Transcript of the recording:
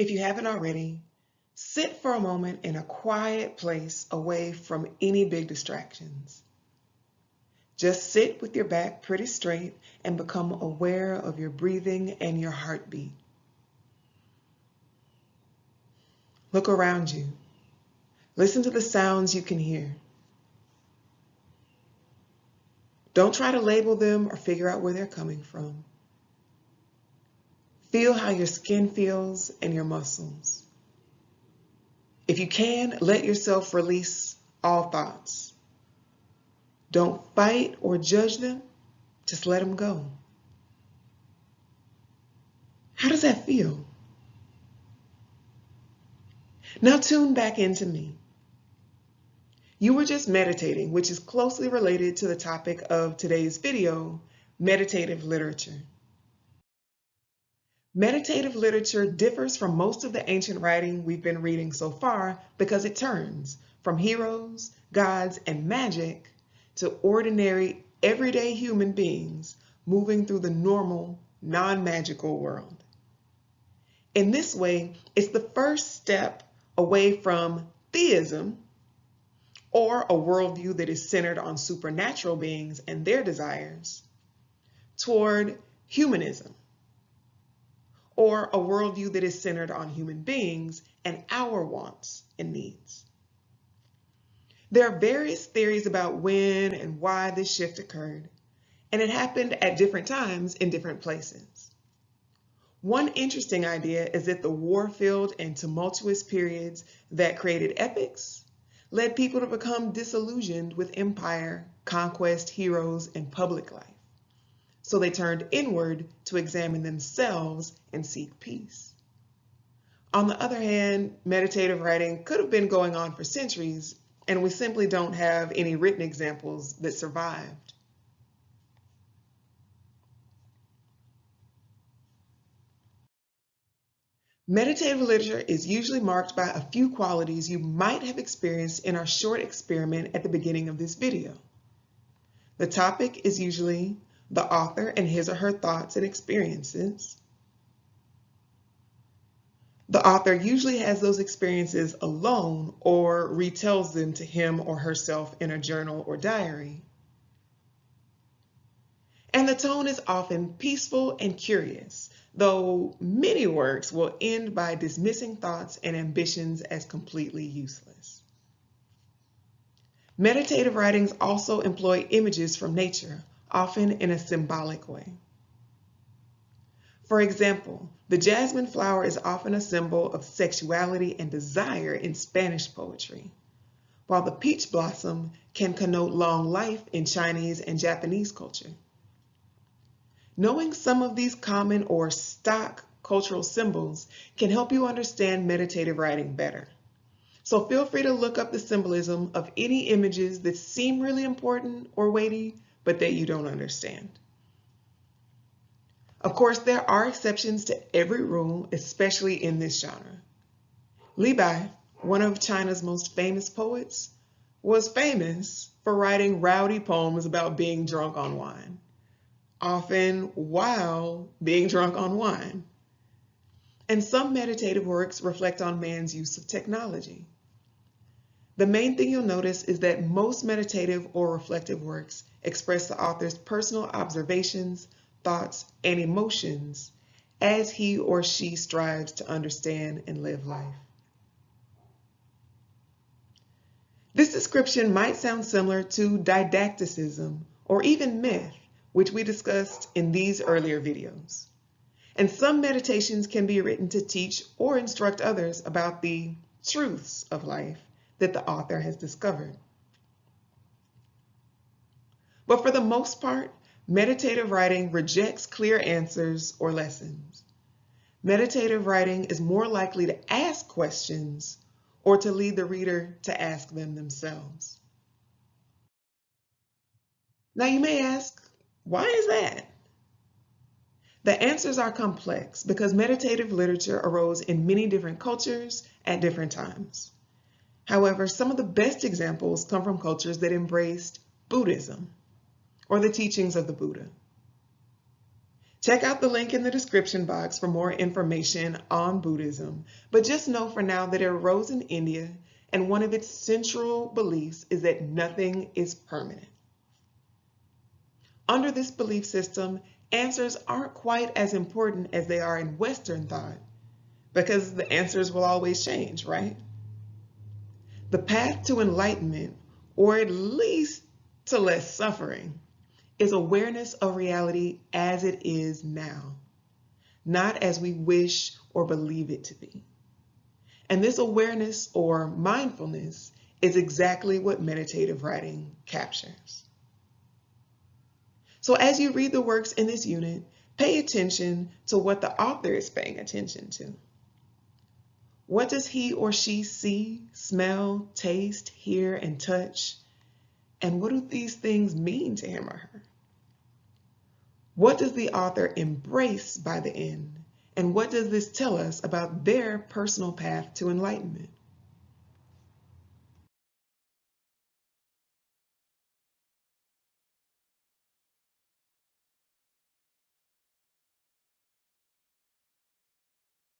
If you haven't already, sit for a moment in a quiet place away from any big distractions. Just sit with your back pretty straight and become aware of your breathing and your heartbeat. Look around you. Listen to the sounds you can hear. Don't try to label them or figure out where they're coming from. Feel how your skin feels and your muscles. If you can, let yourself release all thoughts. Don't fight or judge them, just let them go. How does that feel? Now tune back into me. You were just meditating, which is closely related to the topic of today's video, meditative literature. Meditative literature differs from most of the ancient writing we've been reading so far because it turns from heroes, gods, and magic to ordinary, everyday human beings moving through the normal, non-magical world. In this way, it's the first step away from theism, or a worldview that is centered on supernatural beings and their desires, toward humanism, or a worldview that is centered on human beings and our wants and needs. There are various theories about when and why this shift occurred, and it happened at different times in different places. One interesting idea is that the war-filled and tumultuous periods that created epics led people to become disillusioned with empire, conquest, heroes, and public life. So they turned inward to examine themselves and seek peace. On the other hand, meditative writing could have been going on for centuries, and we simply don't have any written examples that survived. Meditative literature is usually marked by a few qualities you might have experienced in our short experiment at the beginning of this video. The topic is usually the author and his or her thoughts and experiences. The author usually has those experiences alone or retells them to him or herself in a journal or diary. And the tone is often peaceful and curious, though many works will end by dismissing thoughts and ambitions as completely useless. Meditative writings also employ images from nature, often in a symbolic way. For example, the jasmine flower is often a symbol of sexuality and desire in Spanish poetry, while the peach blossom can connote long life in Chinese and Japanese culture. Knowing some of these common or stock cultural symbols can help you understand meditative writing better. So feel free to look up the symbolism of any images that seem really important or weighty, but that you don't understand. Of course, there are exceptions to every rule, especially in this genre. Li Bai, one of China's most famous poets, was famous for writing rowdy poems about being drunk on wine often while being drunk on wine. And some meditative works reflect on man's use of technology. The main thing you'll notice is that most meditative or reflective works express the author's personal observations, thoughts, and emotions as he or she strives to understand and live life. This description might sound similar to didacticism or even myth, which we discussed in these earlier videos. And some meditations can be written to teach or instruct others about the truths of life that the author has discovered. But for the most part, meditative writing rejects clear answers or lessons. Meditative writing is more likely to ask questions or to lead the reader to ask them themselves. Now you may ask, why is that? The answers are complex because meditative literature arose in many different cultures at different times. However, some of the best examples come from cultures that embraced Buddhism or the teachings of the Buddha. Check out the link in the description box for more information on Buddhism, but just know for now that it arose in India and one of its central beliefs is that nothing is permanent. Under this belief system, answers aren't quite as important as they are in Western thought because the answers will always change, right? The path to enlightenment, or at least to less suffering, is awareness of reality as it is now, not as we wish or believe it to be. And this awareness or mindfulness is exactly what meditative writing captures. So as you read the works in this unit, pay attention to what the author is paying attention to. What does he or she see, smell, taste, hear, and touch? And what do these things mean to him or her? What does the author embrace by the end? And what does this tell us about their personal path to enlightenment?